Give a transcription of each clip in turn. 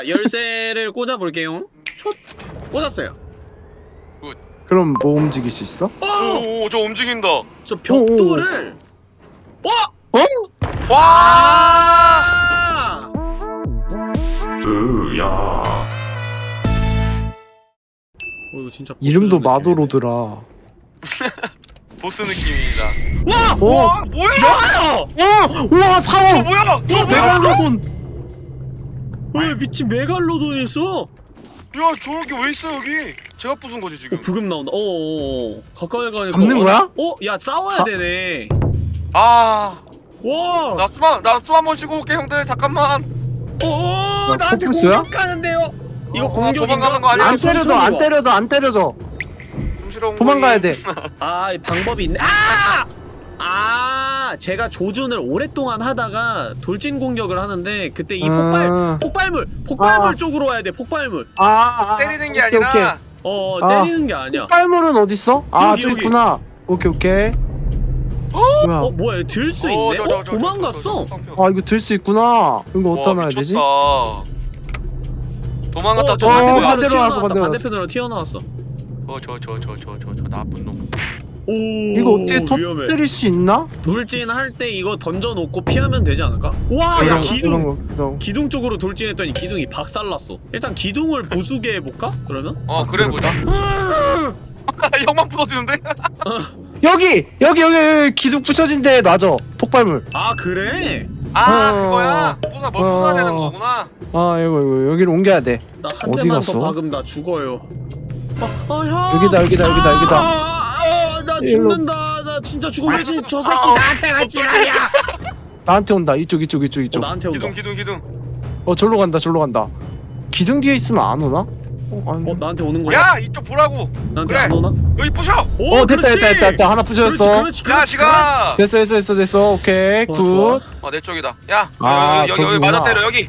자 열쇠를 꽂아볼게요 촛 꽂았어요 그럼 뭐 움직일 수 있어? 어! 오저 움직인다 저 벽돌을 어! 어? 와 아! 어 이거 진짜 이름도 느낌이네. 마도로드라. 보스 느낌입니다 와! 어? 와 뭐야 와! 우와 저 사원! 뭐야 어, 메갈로돈! 왜 미친 메갈로돈이 있어? 야 저렇게 왜 있어 여기 제가 부순 거지 지금 어, 부금 나온다 어어어 가까이 가니까 잡는 어, 거야? 어? 야 싸워야 가- 되네 아나 와! 나숨한번 쉬고 올게 형들 잠깐만 어어 야, 나한테? 공격하는데요 이거 어, 공격인가? 도망가는 거 아니야? 안 때려도 안 때려도 안온 도망가야? 돼. 아, 이 방법이 있네. 아! 아, 제가 조준을 오랫동안 하다가 돌진 공격을 하는데 그때 이 폭발 아. 폭발물 폭발물 아. 쪽으로 와야 돼. 폭발물. 아, 아, 아. 때리는 게 오케이, 아니라 오케이. 어, 아. 때리는 게 아니야. 폭발물은 어딨어? 아, 여기, 저기 여기. 있구나. 오케이, 오케이. 뭐야? 어, 뭐야? 들수 어, 있네. 저, 저, 어, 저, 저, 도망갔어. 저, 저, 저, 저. 아, 이거 들 수 있구나. 이거 어디다 와, 놔야 되지? 도망갔다 어, 저 어, 반대편으로 반대로 튀어나왔다. 나왔어, 반대로 반대편으로 튀어나왔어. 어저 저 저 저 저 저 나쁜 놈 오, 이거 어떻게. 터뜨릴 수 있나? 돌진 할 때 이거 던져 놓고 피하면 되지 않을까? 와, 야 거, 기둥. 기둥 쪽으로 돌진했더니 기둥이 박살났어. 일단 기둥을 부수게 해볼까? 그러면? 어 그래 보자 형만 부서지는데? 여기! 여기, 여기, 여기 기둥 붙여진 데에 놔줘. 폭발물. 아 그래? 아 어. 그거야 부숴 뭘 어. 부숴야 되는 거구나 아, 이거, 이거, 여기를 옮겨야 돼. 나 한 대만 갔어? 더 박으면 나 죽어요. 어, 어, 형. 여기다, 여기다, 여기다, 여기다. 죽는다. 나 진짜 죽어. 왜 지- 저 새끼 나한테 같이 가냐? 나한테 온다. 이쪽, 이쪽, 이쪽, 어, 이쪽. 나한테 온다. 기둥 기둥 기둥 어, 절로 간다, 절로 간다. 기둥 뒤에 있으면 안 오나? 어, 아니. 어, 나한테 오는 거야? 야 이쪽 보라고 나한테 그래. 안 오나? 여기 부셔 오, 어, 됐다, 그렇지. 됐다, 됐다, 됐다. 하나 그렇지, 붙여졌어. 그렇지, 자 그렇지, 시가 됐어, 됐어, 됐어, 됐어. 오케이, 좋아, 굿. 좋아. 어내 쪽이다 야 아, 여기 여기. 맞아 때려 여기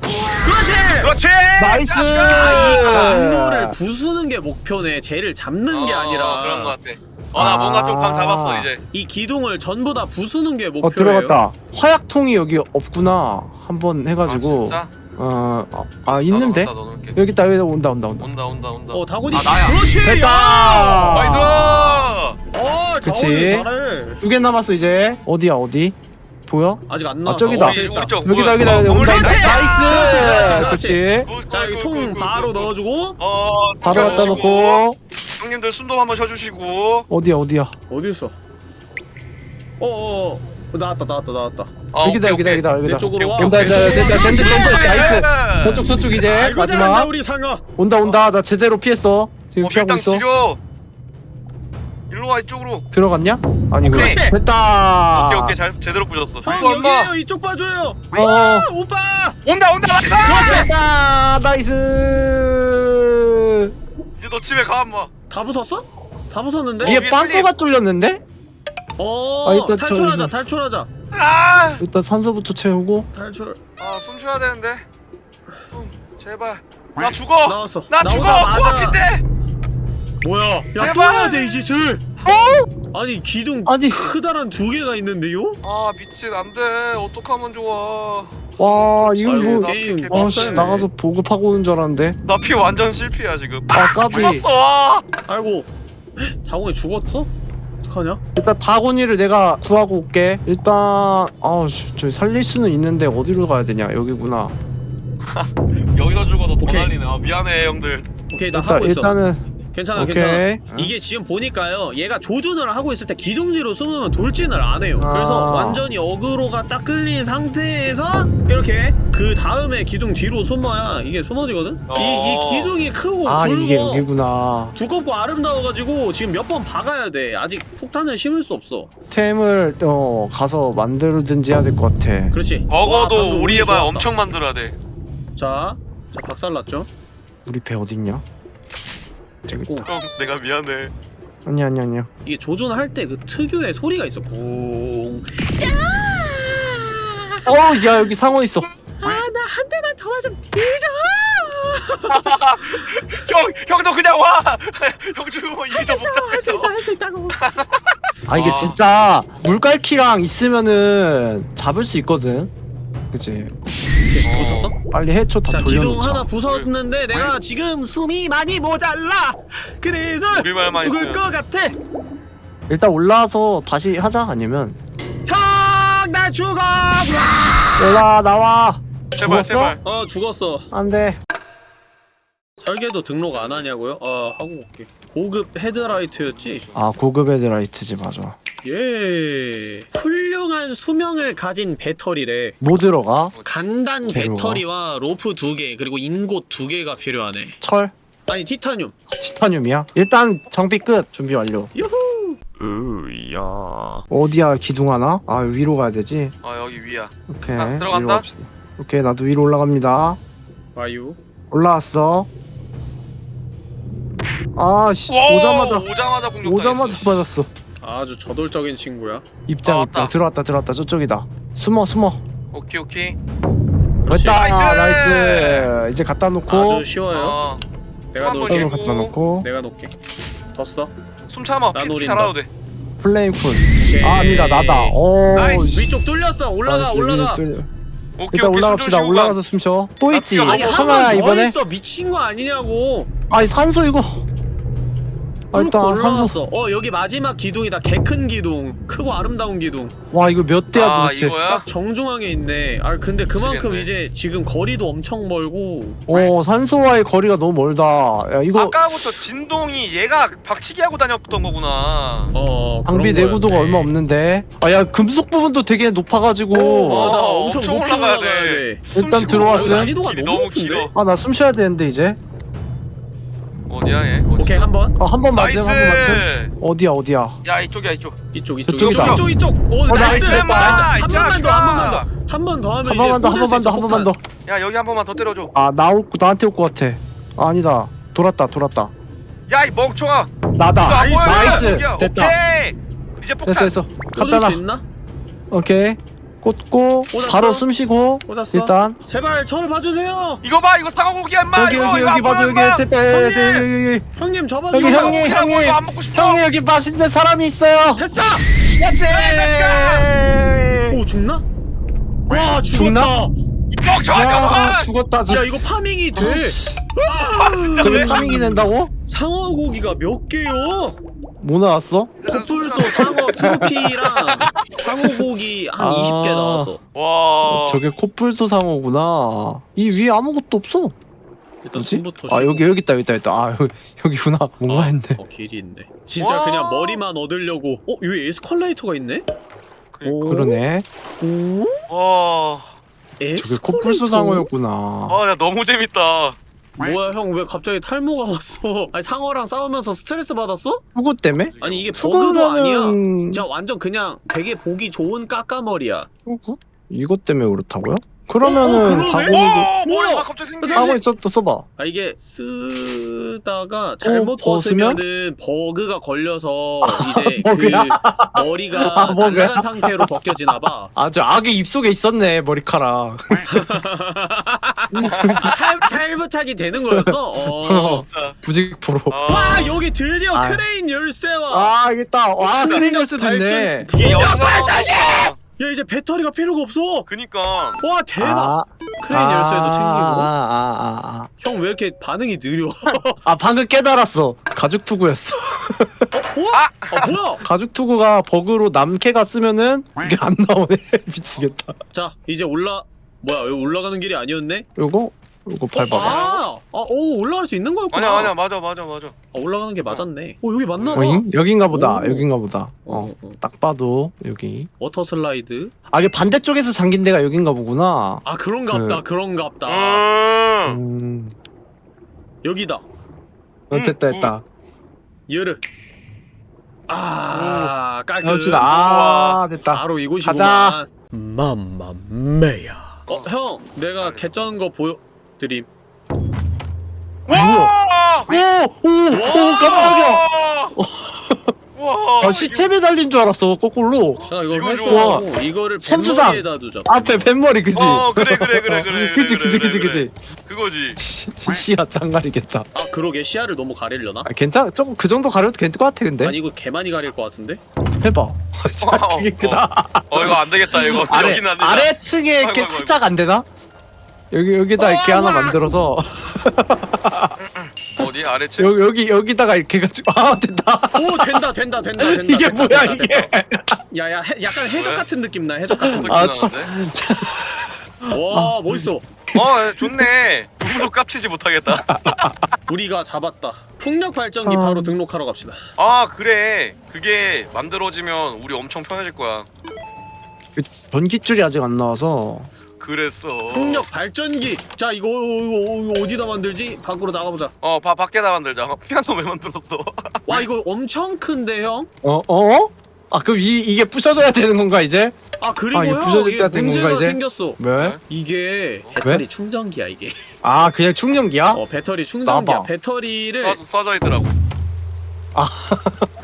그렇지. 그렇지 나이스! 아, 이 네. 건물을 부수는 게 목표네. 쟤를 잡는 게 어, 아니라 그런 거 같아 어나 뭔가 좀 감 잡았어 이제 이 기둥을 전부 다 부수는 게 어, 목표예요. 들어갔다. 화약통이 여기 없구나. 한번 아 해가지고. 진짜? 어, 아, 아, 있는데? 여기 있다, 여기 온다, 온다, 온다. 온다 온다 온다 어, 다곤이. 아 나야 그렇지. 됐다! 야! 나이스 어, 그치. 다곤이 잘해. 두개 남았어, 이제. 어디야, 어디? 보여? 아직 안 아, 나왔어. 저기다. 어, 여기다? 여기다, 어, 여기다. 온다. 나이스! 그렇지, 그렇지, 나이스! 그렇지. 그렇지. 굿, 자, 굿, 여기 굿, 통 굿, 바로. 넣어주고 어 바로 갖다. 놓고. 형님들 숨도 한번 쉬어주시고 어디야, 어디야? 어디 있어? 어어 어, 나왔다 나왔다 나왔다. 어, 여기다, 오케이, 여기다, 오케이. 여기다, 여기다. 내 쪽으로 와. 온다, 내 온다, 쪽으로 됐다, 와. 그렇지. 나이스! 저쪽, 저쪽 이제. 아이고 잘한다 마지막. 우리 상어. 온다, 온다. 나 제대로 피했어. 지금 어, 피하고 있어. 지려 일로 와 이쪽으로 들어갔냐? 아니, 그래. 그렇지. 됐다. 오케이 오케이 잘 제대로 부셨어 형 이거 엄마 여기에요 이쪽 봐줘요. 어. 아, 오빠. 온다 온다 nice 됐다. nice. 이제 너 집에 가 엄마 다 부쉈어? 다 부쉈는데? 예. 위에 위에 빵꾸가 뚫렸는데? 어 아, 일단 저 탈출하자 이거- 탈출하자 아아 일단 산소부터 채우고. 탈출. 숨 쉬어야 되는데 숨 제발 나 죽어 나왔어. 나 죽어 나오자마자- 코앞인데 뭐야? 야 제발! 또 해야 돼 이 짓을. 어? 아니 기둥 아니. 크다란 두 개가 있는데요? 아 미친 안돼 어떡하면 좋아 와, 이거 아이고, 뭐. 나 게임 피- 아, 씨, 빡세네. 나가서 보급하고 오는 줄 알았는데. 나 피 완전 실패야 지금 아, 까비. 죽었어 아이고 자공이 죽었어? 어떡하냐? 일단 다곤이를 내가 구하고 올게. 일단, 아, 씨, 저기 살릴 수는 있는데 어디로 가야 되냐? 여기구나. 여기서 죽어서 더 오케이. 난리네 아, 미안해 형들 오케이 나 일단, 하고 있어. 일단은. 괜찮아 오케이. 괜찮아 이게 지금 보니까요 얘가 조준을 하고 있을 때 기둥 뒤로 숨으면 돌진을 안 해요 아. 그래서 완전히 어그로가 딱 끌린 상태에서 이렇게 그 다음에 기둥 뒤로 숨어야 이게 숨어지거든? 이, 이 어. 기둥이 크고 아, 굵고 이게 여기구나. 두껍고 아름다워가지고 지금 몇 번 박아야 돼 아직 폭탄을 심을 수 없어 템을, 어, 가서 만들든지 해야 될 것 같아. 그렇지 방금 우리 좋았다. 엄청 만들어야 돼 자, 자 박살났죠? 우리 배 어딨냐? 됐고 형 내가 미안해 아니, 아니, 아니야. 이게 조준할 때 그 특유의 소리가 있어 쿵 어, 야, 여기 상어 있어. 아 나 한 대만 더 맞으면 뒤져 형 형도 그냥 와 형 죽으면 이기서 할수 있어 할 수 있다고 아, 이게 아. 진짜 물갈퀴랑 있으면은 잡을 수 있거든. 그치? 오케이. 어. 보셨어? 빨리 해초 다 자 기둥 돌려놓자. 하나 부쉈는데 내가 지금 숨이 많이 모자라. 그래서 우리 말만 죽을. 것 같아. 일단 올라와서 다시 하자 아니면. 형나 죽어. 올라 나와. 제발 죽었어? 제발. 어 죽었어. 안돼. 설계도 등록 안 하냐고요? 아 하고 올게 고급 헤드라이트였지? 아 고급 헤드라이트지 맞아 예 훌륭한 수명을 가진 배터리래 뭐 들어가? 간단 재료가? 배터리와 로프 두 개 그리고 인곳 두 개가 필요하네 철? 아니 티타늄 티타늄이야? 일단 정비 끝 준비 완료 유후 으야 어디야 기둥 하나? 아 위로 가야 되지? 아 여기 위야. 오케이 아, 들어간다? 위로 갑시다. 오케이 나도 위로 올라갑니다 와유 올라왔어 아씨 와, 오자마자 오자마자 공격. 오자마자 맞았어 아주 저돌적인 친구야 입장 아, 입장 왔다. 들어왔다 들어왔다 저쪽이다 숨어 숨어 오케이 오케이. 그렇지 됐다 nice! nice 이제 갖다 놓고 아주 쉬워요 어. 내가 놓을게. 갖다 놓고 내가 놓을게 뒀어 숨 참아. 나피 노린다. 달아도 돼. 플레임풀 오케이. 아 아니다 나다 오 nice. 위쪽 뚫렸어 올라가 nice, 올라가 뚫려. 오케이 일단 오케이. 올라갑시다. 올라가서 숨 쉬어 또나 있지? 아니 더 이번에? 있어. 미친 거 아니냐고. 아니 산소 이거 아, 일단 산소 올라왔어 어 여기 마지막 기둥이다 개 큰 기둥 크고 아름다운 기둥 와 이거 몇 대야 아 도대체 이거야? 딱 정중앙에 있네 아 근데 그만큼 미치겠네. 이제 지금 거리도 엄청 멀고 어 산소와의 거리가 너무 멀다 야 이거 아까부터 진동이 얘가 박치기 하고 다녔던 거구나. 어 장비 내구도가. 얼마 없는데 아 야 금속 부분도 되게 높아가지고 맞아 어, 엄청, 엄청 높이 올라가야 올라가야 돼. 돼 일단 들어왔어요? 난이도가 너무? 길어. 아나 숨 쉬어야 되는데 이제 어디야 얘? 어디 오케이 있어? 한번 아한번 맞음 나이스. 한번 맞음 어디야 어디야 야 이쪽이야 이쪽. 이쪽 이쪽 저쪽이다. 이쪽 이쪽 이쪽 오 어, 나이스 나이스, 나이스 한이 번만 더 한 번만 자식아. 더 한 번 더 하면 한 이제 번만 더한 꽂을 수 번만 더 있어, 한 번만 더야 여기 한 번만 더 때려줘. 아 나올 나한테 올 것 같아 아, 아니다 돌았다 돌았다 야 이 멍청아. 나다? 나이스 여기야. 됐다 오케이. 이제 폭탄. 됐어 됐어 꽂을 갖다 수 놔 있나? 오케이 꽂고 꽂았어? 바로 숨 쉬고 꽂았어 일단 제발 저를 봐주세요 이거 봐 이거 상어고기야 임마. 여기 여기 이거 여기 안 봐줘 여기. 됐다 형님! 형님 여기 잡아주세요 형님 형님 이거 안 먹고 싶어. 형님 여기 맛있는 사람이 있어요 됐어! 그렇지 오 죽나? 와 죽나? 죽었다 이 멍청아 야. 죽었다 저야 이거 파밍이 돼 저게 파밍이 된다고? 상어 고기가 몇 개요? 뭐 나왔어? 코뿔소 상어 트로피랑 상어 고기 한 아. 20개 나왔어 와. 저게 코뿔소 상어구나 이 위에 아무것도 없어 일단? 숨부터 아 쉬고. 여기 여기 있다 여기 있다 있다 아 여기, 여기구나 뭔가 어, 했네 어 길이 있네 진짜 와. 그냥 머리만 얻으려고 어? 여기 에스컬레이터가 있네? 오? 그러네 오? 와. 에스컬레이터? 저게 코뿔소 상어였구나 아, 야 너무 재밌다. 뭐야 형 왜 갑자기 탈모가 왔어 아니 상어랑 싸우면서 스트레스 받았어? 후구 때문에? 아니 이게 버그도 아니야 후구면은- 진짜 완전 그냥 되게 보기 좋은 까까머리야? 이것 때문에 그렇다고요? 그러면은 어, 그러네? 바구니도 와, 뭐야? 머리가 갑자기 생겼어. 바구니 써, 써봐 아 이게 쓰다가 잘못 벗으면? 벗으면은 버그가 걸려서 이제 버그야? 그 머리가 아? 날아간 상태로 벗겨지나봐 아저 악의 입속에 있었네 머리카락 아, 탈, 탈부착이 되는 거였어? 어. 진짜. 부직포로 아. 와 여기 드디어 아. 크레인 열쇠와 아와 순간 크레인 열쇠 됐네 발전- 이게 영상. 야 이제 배터리가 필요가 없어. 그니까. 와 대박. 아, 크레인 열쇠도 챙기고. 아아아아. 아, 형 왜 이렇게 반응이 느려? 아, 방금 깨달았어. 가죽 투구였어. 아 뭐야? 가죽 투구가 버그로 남캐가 쓰면은 이게 안 나오네. 미치겠다. 자 이제 올라 뭐야 여기 올라가는 길이 아니었네? 요거 요거 밟아. 아 오 올라갈 수 있는 거였구나. 아니야 아니야 맞아 맞아 맞아. 아, 올라가는 게 맞았네. 오 여기 맞나 봐. 어잉? 여긴가 보다 오. 여긴가 보다. 어, 어 어. 딱 봐도 여기. water slide. 아 이게 반대쪽에서 잠긴 데가 여긴가 보구나. 아 그런갑다 그- 그런갑다. 음. 음. 여기다. 어, 됐다 됐다. 여르 아 깔끔. 아 됐다. 바로 이곳이구만. 가자. 맘마메야. 어 형 내가 개 쩌는 거 보여 드림 와. 오 오 오 깜짝이야 와. 아 시체 매달린 줄 알았어 거꾸로 자 이거 이거 회수하고 이거를 선수상. 뱃머리에다 두자 앞에 뱃머리 그지 어 그래 그래 그래 그래. 그지 그래, 그지 그래, 그지 그래. 그지 그거지. 시야 짱가리겠다 아 그러게 시야를 너무 가리려나? 아 괜찮아 조금 그 정도 가려도 괜찮을 것 같아 근데 아니 이거 개 많이 가릴 것 같은데? 해봐 자 그게 어, 크다 어 이거 안 되겠다 이거. 아래. 아래층에 이렇게 살짝 안 되나? 여기 여기다 이렇게 하나 만들어서 어디 아래층? 여기 여기 여기다가 이렇게 해 가지고 아 된다. 오 된다 된다 된다 된다. 이게 된다, 뭐야 된다, 이게? 야야 해- 약간 해적 왜? 같은 느낌 나 해적 같은 느낌. 아, 아, 참. 와 멋있어. 어 좋네. 누구도 깝치지 못하겠다. 우리가 잡았다. 풍력 발전기 아. 바로 등록하러 갑시다. 아 그래. 그게 만들어지면 우리 엄청 편해질 거야. 그 전기줄이 아직 안 나와서 그랬어. 풍력 발전기. 자 이거, 이거, 이거 어디다 만들지? 밖으로 나가보자. 어, 바, 밖에다 만들자. 피아노 왜 만들었어? 와 이거 엄청 큰데 형? 어 어? 아 그럼 이 이게 부셔져야 되는 건가 이제? 아 그리고 아, 이게 문제가 건가, 이제? 생겼어. 왜? 이게 배터리 충전기야 이게. 아 그냥 충전기야? 어 배터리 충전기야. 나봐. 배터리를 써, 써져 있더라고. 아.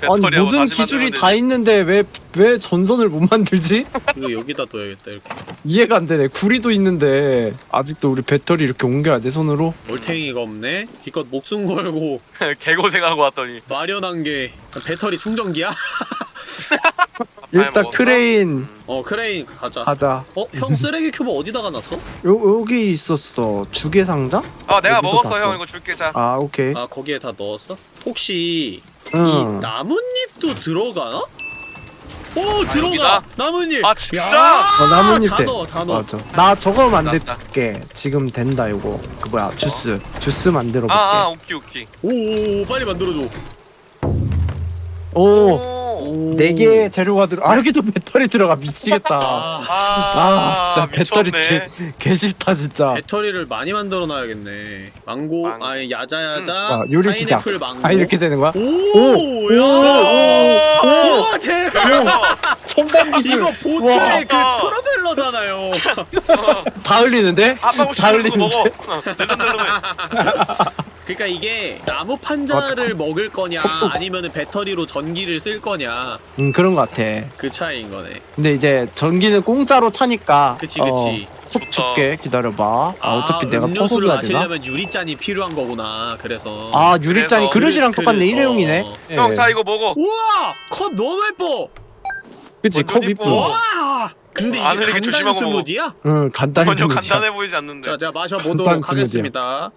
아니 모든 기술이 다. 있는데 왜 왜 전선을 못 만들지? 이거 여기다 둬야겠다 이렇게. 이해가 안 되네. 구리도 있는데 아직도 우리 배터리 이렇게 옮겨야 돼 손으로? 올탱이가 없네. 기껏 목숨 걸고 개고생하고 왔더니. 마련한 게 배터리 충전기야? 일단 먹었어? 크레인 어 크레인 가자. 가자. 어? 형 쓰레기 큐브 어디다가 놨어? 요 여기 있었어. 주개 상자? 아 내가 먹었어. 형 이거 줄게 자. 아 오케이. 아 거기에 다 넣었어? 혹시 응. 이 나뭇잎도 들어가나? 오 들어가! 여기다? 나뭇잎! 아, 진짜? 야, 어, 나뭇잎 다 돼. 넣어 다 넣어 맞아. 나 저거. 만들게. 지금 된다 이거. 그 뭐야 주스. 주스 만들어 볼게. 아아 오키 오키. 오, 오 빨리 만들어줘 오. 오. 네 개의 재료가 들어. 아 여기도 배터리 들어가 미치겠다. 아, 아, 진짜 배터리 미쳤네. 개, 개 싫다 진짜. 배터리를 많이 만들어 놔야겠네 망고, 망고. 아니 야자야자 아, 요리 시작. 망고 아 이렇게 되는 거야? 오! 오! 야! 오! 오! 오! 대박! 첨단 기술. 이거 와. 보트의 그 와. 프로펠러잖아요 다 흘리는데? 아빠 혹시 다. 흘리는데? 그러니까 이게 나무 판자를 먹을 거냐 아니면은 배터리로 전기를 쓸 거냐 음 그런 거 같아. 그 차이인 거네 근데 이제 전기는 공짜로 차니까. 그치 그치 어, 콕 줄게 기다려봐. 아, 어차피 내가 음료수를? 마시려면 유리잔이 필요한 거구나 그래서 아 유리잔이 그래서 그릇이랑 그릇, 똑같네 그릇, 일회용이네. 어. 예. 형자 이거 먹어. 우와! 컵 너무 예뻐! 그치 컵 이뻐. 이쁘. 와! 근데 안 이게 간단 조심하고. 스무디야? 응 간단히 전혀 생겼지. 간단해 보이지 않는데. 자, 제가 마셔보도록. 하겠습니다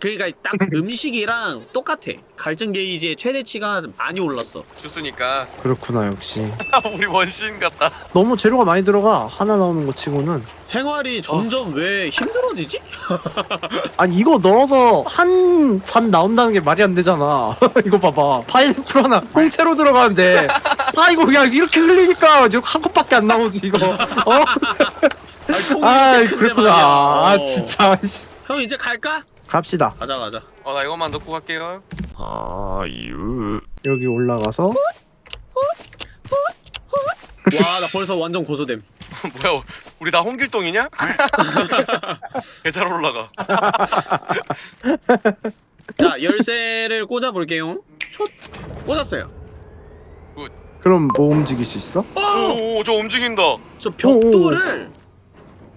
그러니까 딱 음식이랑 똑같아 갈증 게이지의 최대치가 많이 올랐어 주스니까 그렇구나 역시. 우리 원신 같다. 너무 재료가 많이 들어가 하나 나오는 거 치고는. 생활이 점점 왜 힘들어지지? 아니 이거 넣어서 한 잔 나온다는 게 말이 안 되잖아. 이거 봐봐. 파인애플 하나 통째로 들어가는데 아 이거 그냥 이렇게 흘리니까 지금 한 컵밖에 안 나오지 이거. 어? 아니, 통이 아 그렇구나. 말이야. 아 어. 진짜. 씨. 형 이제 갈까? 갑시다. 가자 가자 어 나 이것만 넣고 갈게요. 여기 올라가서 와 나 벌써 완전 고소됨 뭐야 우리 다 홍길동이냐? 개잘 올라가. 자 열쇠를 꽂아볼게요 촛 꽂았어요 그럼 뭐 움직일 수 있어? 오저 움직인다. 저 벽돌을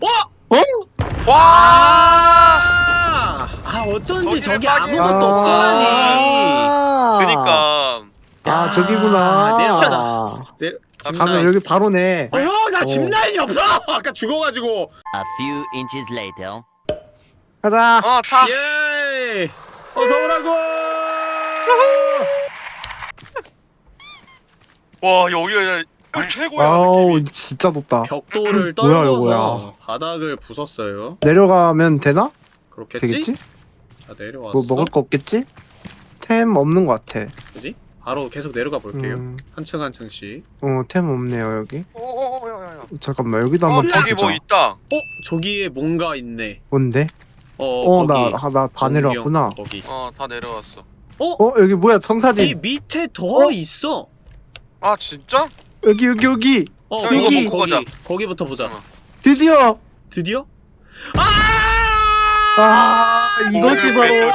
어? 와! 아, 아 어쩐지 저기 아무것도 없더라니 아, 그니까 아 야, 저기구나. 내려가자. 네, 가면 여기 바로네. 어, 형나 어. 짚라인이 없어 아까 죽어가지고 A few inches later. 가자. 어 타. 예 어서 오라고 와 여기가 여기 최고야. 아우. 진짜 높다. 벽돌을 뭐야, 떨궈서 이거야. 바닥을 부쉈어요 내려가면 되나? 그렇겠지? 되겠지? 자 내려왔어 뭐 먹을 거 없겠지? 템 없는 거 같아. 그지? 바로 계속 내려가 볼게요 음, 한층 한 층씩 어, 템 없네요 여기. 오오오야야야. 잠깐만 여기도 어 한번 저기 뭐. 있다. 어? 저기에 뭔가 있네 뭔데? 어, 어, 나, 거기 아, 나다 내려왔구나. 거기 어다 내려왔어. 어, 여기 뭐야, 이 청사진. 밑에 더 어? 있어 아 진짜? 여기, 여기, 여기. 어 형, 거기. 거기부터 보자 어. 드디어! 드디어? 아! 아, 이것이 오, 바로. 배터리.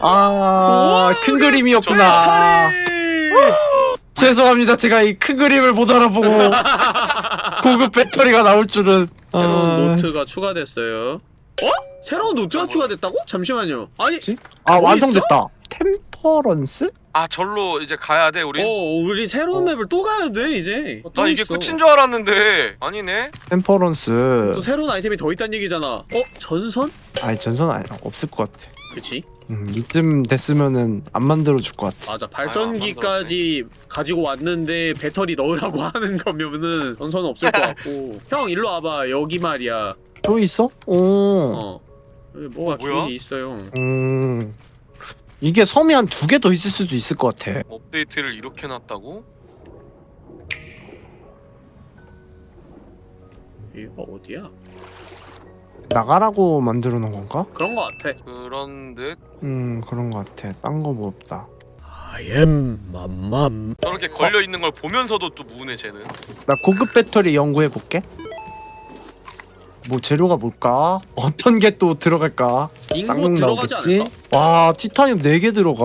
아, 큰 그림이었구나. 죄송합니다. 제가 이 큰 그림을 못 알아보고 고급 배터리가 나올 줄은. 새로운 아, 노트가 추가됐어요 어? 새로운 노트가 추가됐다고? 잠시만요 아니 아, 뭐 완성됐다. Temper Temperance? 아 절로 이제 가야 돼 우리. 어 우리 새로운 맵을 또 가야 돼 이제 어, 또 나 이게 있어. 끝인 줄 알았는데 아니네. Temperance 또 새로운 아이템이 더 있다는 얘기잖아 어? 전선? 아니 전선 아니 없을 것 같아 그치 음, 이쯤 됐으면은 안 만들어 줄 것 같아 맞아 발전기까지 가지고 왔는데 배터리 넣으라고 하는 거면은 전선은 없을 것 같고 형 일로 와봐 여기 말이야 또 있어? 오어 여기 뭐가 뭐야? 길이 있어요 음... 이게 섬이 한 두 개 더 있을 수도 있을 것 같아 업데이트를 이렇게 놨다고? 여기가 어디야? 나가라고 만들어 놓은 건가? 그런 거 같아 그런 듯음 그런 것 같아 딴 거 뭐 없다 I am 맘맘 저렇게 걸려 있는 걸 보면서도 또 무네 쟤는. 나 고급 배터리 연구해 볼게 뭐 재료가 뭘까? 어떤 게 또 들어갈까? 인구 쌍둥 들어가지 나오겠지? 와 티타늄 4개 들어가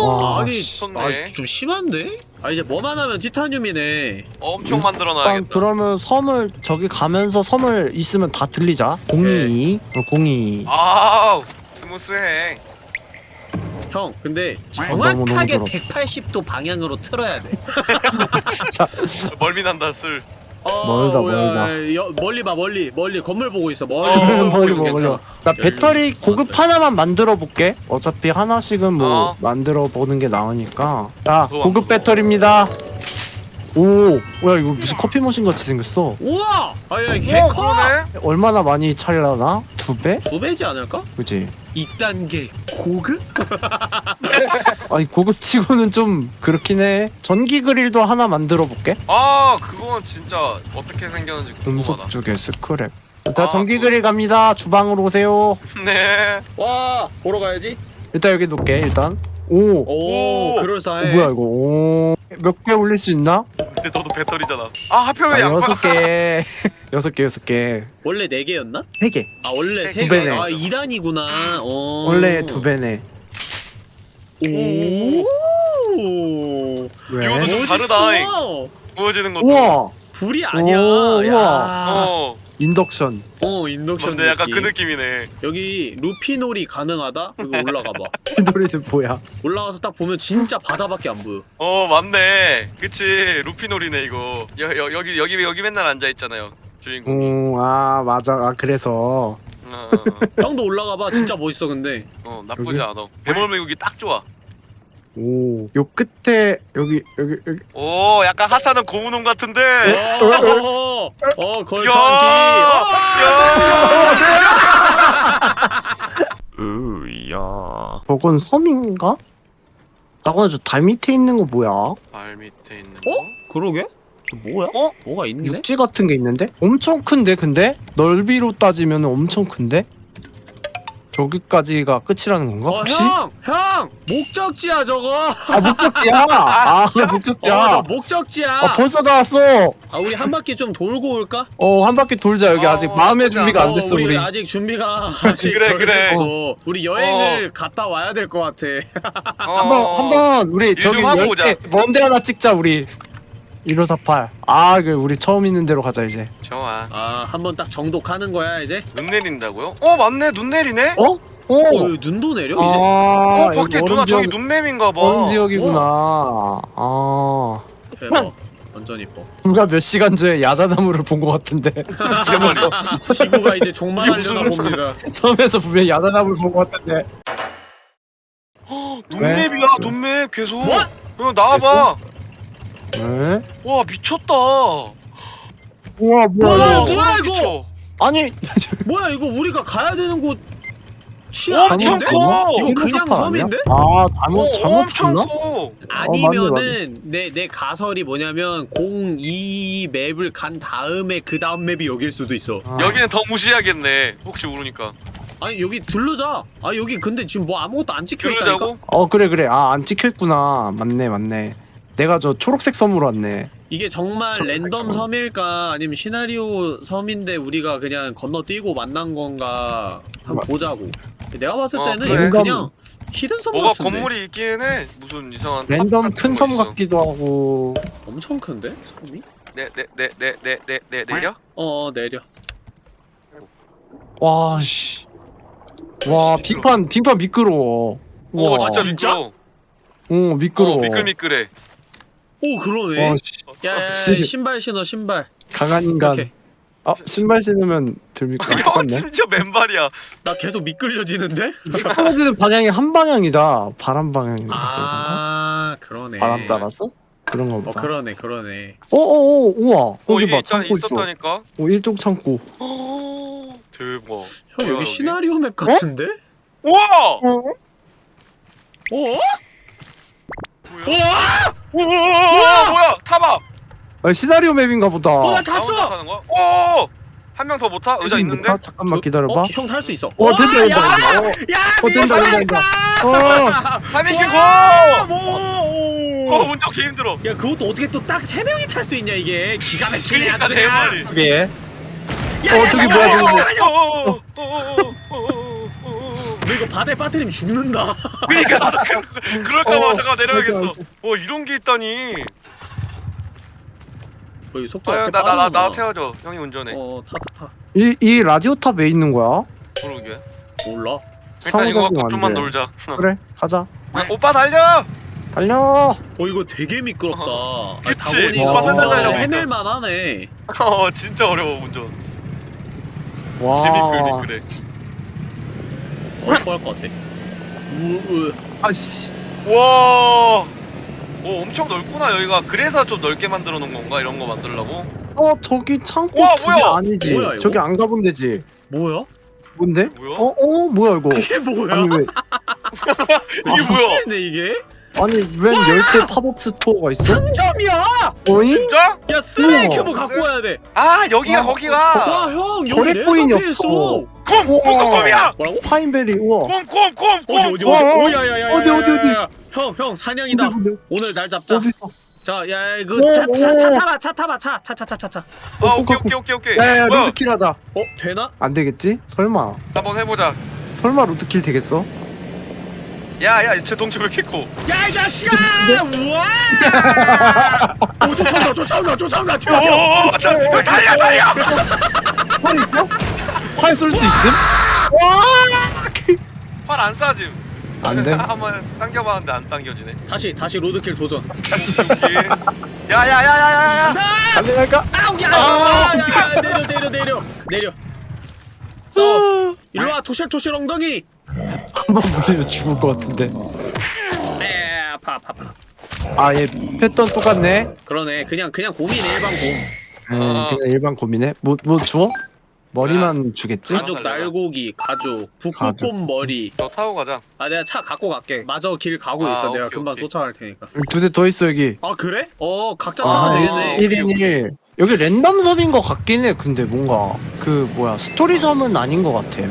와, 아니. 아, 좀 심한데? 아 이제 뭐만 하면 티타늄이네 엄청 만들어 일단 놔야겠다. 그러면 섬을 저기 가면서 섬을 있으면 다 들리자 공이 어, 공이 아우 스무스해. 형 근데 너무 정확하게 더러. 180도 방향으로 틀어야 돼 진짜 멀미 난다 슬. 어, 멀다, 야, 멀다. 여, 멀리 봐 멀리 멀리. 건물 보고 있어 멀리. 어, 멀리 있어 멀리 괜찮아. 나 배터리 고급 하나만 만들어 볼게. 어차피 하나씩은 뭐 어. 만들어 보는 게 나으니까. 자 고급 안 배터리입니다 오 뭐야 이거 무슨 커피 머신 같이 생겼어 우와! 아야 오 개커! 그러네. 얼마나 많이 차려나? 두 배? 두 배지 않을까? 그지 2단계 고급? 아니 고급치고는 좀 그렇긴 해 전기 그릴도 하나 만들어 볼게 아 그건 진짜 어떻게 생겼는지 궁금하다. 금속 주개 스크랩 일단 아, 전기 그릴 갑니다 주방으로 오세요 네. 와 보러 가야지 일단 여기 놓을게 일단 오, 오 오, 오, 그럴싸해 뭐야 이거 오 몇 개 올릴 수 있나? 근데 너도 배터리잖아. 아 하필 아, 왜 양파? 여섯 개 여섯 개 여섯 개세 원래 4개였나? 개. 아 원래 두 3개 배네. 아 2단이구나 어. 원래 두 배네 오 왜? 이거도 좀 다르다. 구워지는 것도. 우와 불이 아니야 오, 야. 우와. 어. 인덕션 어 인덕션 근데 약간. 그 느낌이네. 여기 루피놀이 가능하다? 여기 올라가봐 이 노래는 뭐야 올라가서 딱 보면 진짜 바다밖에 안 보여 어 맞네. 그치 루피놀이네 이거. 여, 여, 여기 여기 여기 맨날 앉아 있잖아요. 주인공. 음아 맞아 아 그래서 어, 어, 형도 올라가봐 진짜 멋있어 근데 어, 어 나쁘지 여기? 않아. 배멀미국이 딱 좋아. 오 요 끝에 여기 여기 여기 오 약간 하찮은 고무놈 같은데. 어, 어 걸창기 야! 으야 저건 섬인가? 나가 저 달 밑에 있는 거 뭐야? 발 밑에 있는 어? 거. 그러게? 저 뭐야? 어? 뭐가 있네? 육지 같은 게 있는데? 엄청 큰데 근데? 넓이로 따지면 엄청 큰데? 저기까지가 끝이라는 건가? 어, 혹시? 형! 형! 목적지야 저거! 아 목적지야! 아, 목적지야! 어, 저 목적지야! 아 벌써 다 왔어! 아 우리 한 바퀴 좀 돌고 올까? 어 한 바퀴 돌자 여기 어, 아직 마음의. 준비가 안 어, 됐어 우리 아직 준비가 아직 그래, 덜 그래. 됐어. 우리 여행을 갔다 와야 될 것 같아 어. 한번 한번 우리 일 저기 먼데 하나 찍자 우리 1548 아, 그 우리 처음 있는 데로 가자 이제 좋아. 아 한 번 딱 정독하는 거야 이제? 눈 내린다고요? 어 맞네 눈 내리네. 어? 어 오! 여기 눈도 내려 이제? 아, 어 밖에 누나 저기 지역, 눈맵인가 봐. 얼음 지역이구나 아 대박 완전 이뻐 불과 몇 시간 전에 야자나무를 본 것 같은데 섬에서 지구가 이제 종말하려나 봅니다 섬에서 분명 야자나무를 본 것 같은데 눈맵이야 눈맵 계속. 뭐? 형 나와봐. 에? 와 미쳤다. 우와 뭐야 뭐야, 이거 뭐야, 이거? 아니 뭐야 이거 우리가 가야 되는 곳치 어, 아닌데? 엄청 커! 이거 그냥 섬인데? 아니야? 아 잘못 어, 잘못 엄청 쳤나? 커. 아니면은 내 내 가설이 뭐냐면 02 맵을 간 다음에 그 다음 맵이 여길 수도 있어. 아. 여기는 더 무시하겠네. 혹시 모르니까. 아니 여기 들르자. 아 여기 근데 지금 뭐 아무것도 안 찍혀 있다니까. 어 그래 그래 아 안 찍혀있구나 맞네 맞네 내가 저 초록색 섬으로 왔네 이게 정말 잠깐만, 랜덤 잠깐만. 섬일까 아니면 시나리오 섬인데 우리가 그냥 건너뛰고 만난 건가 한번 뭐- 보자고. 내가 봤을 어, 때는 그래. 이거 랜덤- 그냥 hidden 섬 뭐가 같은데. 건물이 있긴 해. 무슨 이상한 탑 랜덤 같은 큰 거 섬 있어. 같기도 하고 엄청 큰데 섬이? 네, 네, 네, 네, 네, 네, 네, 내려? 어, 어 내려. 와 씨 와 빙판 빙판 미끄러워 오 우와. 진짜 진짜? 미끄러워 어 미끄러워. 어, 미끌미끌해 오 그러네 어, 씨, 야 야야 씨. 신발 신어 신발 강한 인간. 이렇게 아 신발 신으면 덜 미끄러. 형 똑같네. 심지어 맨발이야 나 계속 미끌려지는데? 떨어지는 방향이 한 방향이다. 바람 방향이라서 아 그러네 바람 따라서 그런 거어 보다. 그러네 그러네 어어어 우와 어 거기 이게 봐 있잖아 창고 있어. 있었다니까 어 일종 창고. 어, 대박 형 여기 시나리오 맵 같은데? 우와 어? 우와 우와 뭐야 타봐 아, 시나리오 맵인가 보다. 어, 나나 혼자 탔어! 타는 거야? 오 한 명 더 못 타? 의자 있는데? 못하? 잠깐만 기다려봐. 어? 형 탈 수 있어 어 된다 된다 야! 된다. 어, 야! 어 된다 된다 된다. 어 3인기 와! go! 뭐! 어 운전 개 힘들어 야 그것도 어떻게 또 딱 세 명이 탈 수 있냐 이게 기가 막히네 그니까. 말이 그게. 야, 어, 야, 저기 뭐야, 저기 뭐야. 바다에 빠뜨리면 죽는다. 그니까. 그럴까봐 어, 잠깐 내려야겠어. 어 이런 게 있다니. 거의 속도 아유 나나나 나, 태워줘. 형이 운전해. 어타타타이 이 라디오 탑 왜 있는 거야? 모르게. 몰라. 일단 이거 갖고 좀만 돼. 놀자. 그래 가자. 아, 오빠 달려! 달려! 어 이거 되게 미끄럽다. 어. 아니, 오빠 살짝 헤맬만 하네. 어 진짜 어려워 운전. 와. 개미끌 미끌해. 어 토할 것 같아 우으 아씨. 와 오, 엄청 넓구나 여기가 그래서 좀 넓게 만들어 놓은 건가 이런 거 만들려고 어 저기 창고 와, 뭐야? 아니지? 뭐야, 이거? 저기 안 가본 데지? 뭐야? 뭔데? 뭐야? 어? 어? 뭐야 이거? 이게 뭐야? 아니 왜? 이게 뭐야 네 이게? 아니 웬 10개 팝업 스토어가 있어? 상점이야! 어이? 진짜? 야 쓰레기. 큐브 갖고 와야 돼 아 여기가 어, 거기가 와형 여기 없어. 있어 곰! 무슨 곰이야! 뭐라고? 파인베리 우와 곰 곰 곰 곰 어디 어디 어디 어, 어. 오야야야 어디, 어디, 어디? 형 형 사냥이다 어디, 어디, 오늘 날 잡자 어디 있어? 자야 오, 그차 차, 차 오. 타봐 차 타봐 차 차 차 차차 아 오케이 오케이 오케이 오케이 야야 로드킬 하자 어 되나? 안 되겠지? 설마 한번 해보자 설마 로드킬 되겠어? 야야 제 동체 왜 이렇게 커 야이 자식아! 우와! 오 쫓아온다 쫓아온다 쫓아온다 튀어 튀어 달려 달려 활 있어? 활 쏠 수 있음? 활안 쏴짐 안 돼? 한번 당겨봤는데 안 당겨지네 다시 다시 로드킬 도전 오케이 야야야야야야 안 되갈까? 아우 야! 야, 야, 내려 내려 내려 내려 일로와 토실토실 엉덩이 한번 물리면 죽을 것 같은데 에 아파 아파 아파 아얘 패턴 똑같네 그러네 그냥 그냥 곰이네 일반 곰 음, 어. 그냥 일반 곰이네 뭐, 뭐 주워? 머리만 주겠지? 아, 가죽. 날고기 가죽. 북극곰 머리 너 타고 가자 아 내가 차 갖고 갈게 마저 길 가고 아, 있어 내가 오케이, 금방 오케이. 쫓아갈 테니까 두 대 더 있어 여기 아 그래? 어 각자 아, 타면 네. 되겠네 1인 1 여기 랜덤 섭인 것 같긴 해 근데 뭔가 그 뭐야 스토리 섬은 아닌 것 같아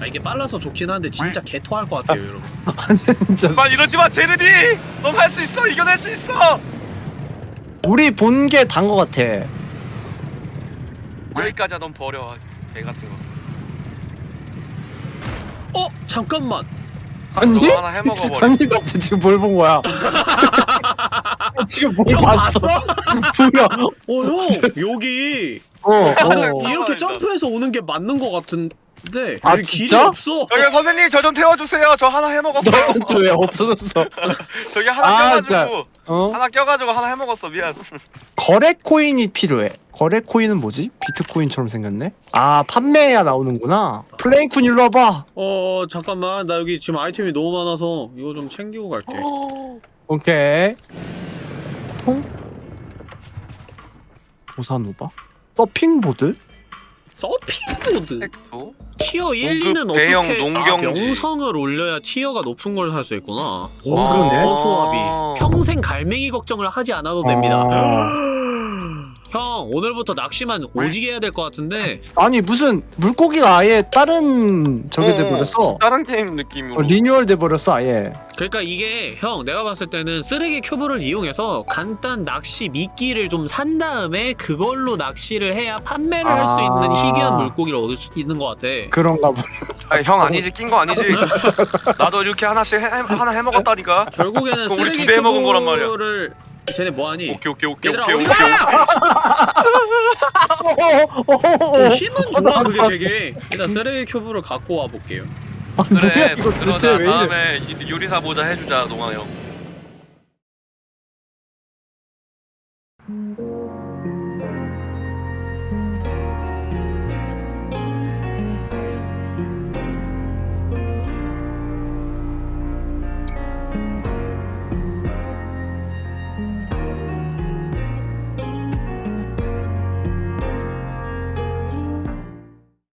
아 이게 빨라서 좋긴 한데 진짜 개토할 것 같아요 여러분. 진짜 말 이러지마 제르디! 넌 할 수 있어 이겨낼 수 있어! 우리 본 게단것 같아. 여기까지야 넌 버려 개 같은 거. 어? 잠깐만. 아니? 너가 하나 해먹어버려. 아니 나 지금 뭘 본 거야? 지금 뭘형 봤어? 뭐야? 어 형 여기. 어, 어. 이렇게. 점프해서 오는 게 맞는 것 같은 데 아, 진짜? 없어 저기 선생님 저 좀 태워주세요 저 하나 해먹었어요 너왜 없어졌어 저기 하나 아, 껴가지고 진짜. 어? 하나 껴가지고 하나 해먹었어 미안 거래 코인이 필요해. 거래 코인은 뭐지? 비트코인처럼 생겼네. 아 판매해야 나오는구나. 플레이쿤 일로 와봐. 어 잠깐만 나 여기 지금 아이템이 너무 많아서 이거 좀 챙기고 갈게 오케이. 통. 보사노바. 서핑보드? 서핑보드 또? tier 1, 공급 2는 대형 어떻게 농경지. 아, 명성을 올려야 tier가 높은 걸 살 수 있구나 오, 아. 그러네. 허수아비 평생 갈매기 걱정을 하지 않아도 됩니다 아. 형 오늘부터 낚시만 오지게 해야 될 것 같은데 아니 무슨 물고기가 아예 다른 저게 어, 돼버렸어. 다른 게임 느낌으로 어, 리뉴얼 돼버렸어 아예. 그러니까 이게 형 내가 봤을 때는 쓰레기 큐브를 이용해서 간단 낚시 미끼를 좀 산 다음에 그걸로 낚시를 해야 판매를 할수 아. 있는 희귀한 물고기를 얻을 수 있는 것 같아 그런가 보. 아니 형 아니지 낀 거 아니지 나도 이렇게 하나씩 해, 하나 해먹었다니까 결국에는 쓰레기 두대 먹은 거란 말이야. 큐브를 쟤네 뭐하니? 오케이 오케이 오케이 얘들아 오케이 오케이. 힘은 좋아 그게. 되게. 일단 쓰레기 큐브를 갖고 와 볼게요. 아, 뭐야 그래 이거 도대체 그러자 왜 이래? 다음에 이- 요리사 모자 해주자 농아 형